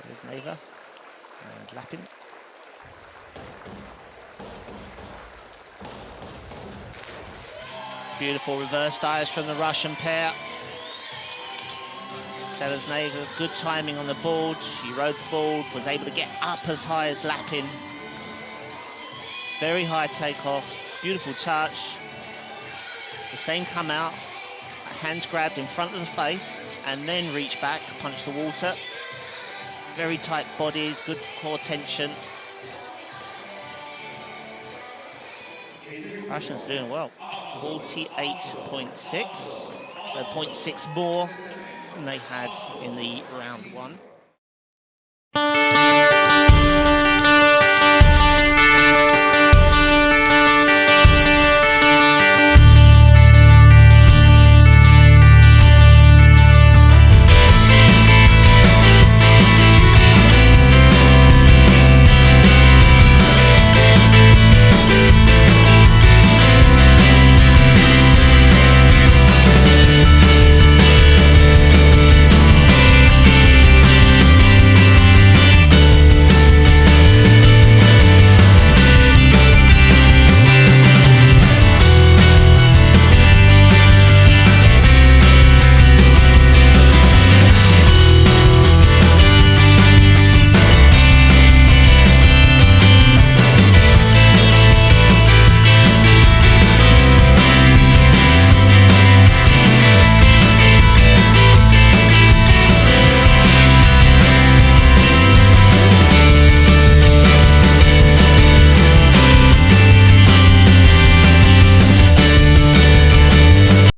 Selezneva and Lapin. Beautiful reverse dives from the Russian pair. Selezneva, good timing on the board. She rode the board, was able to get up as high as Lapin. Very high takeoff, beautiful touch. The same come out, hands grabbed in front of the face, and then reach back, punch the water. Very tight bodies, good core tension. Russians doing well. 48.6, so 0.6 more than they had in the round one.